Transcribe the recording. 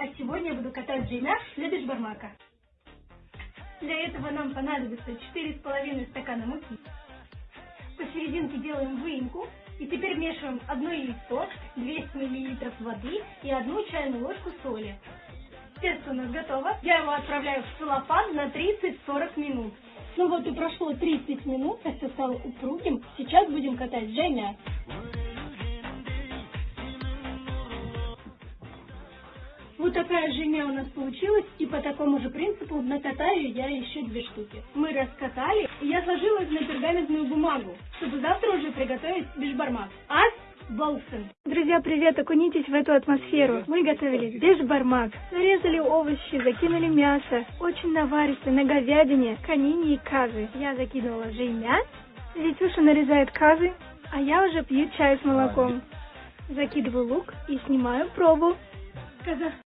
А сегодня я буду катать джемя для бешбармака. Для этого нам понадобится 4,5 стакана муки. Посерединке делаем выемку. И теперь вмешиваем одно яйцо, 200 мл воды и одну чайную ложку соли. Тесто у нас готово. Я его отправляю в целлофан на 30-40 минут. Ну вот и прошло 30 минут, тесто стало упругим. Сейчас будем катать джемя. Вот такая жемя у нас получилась, и по такому же принципу накатаю я еще две штуки. Мы раскатали, и я сложила их на пергаментную бумагу, чтобы завтра уже приготовить бешбармак. Ас Болсен. Друзья, привет! Окунитесь в эту атмосферу. Мы готовили бешбармак. Нарезали овощи, закинули мясо. Очень наваристо на говядине, конине и казы. Я закидывала жемя. Витюша нарезает казы, а я уже пью чай с молоком. Закидываю лук и снимаю пробу. Коза.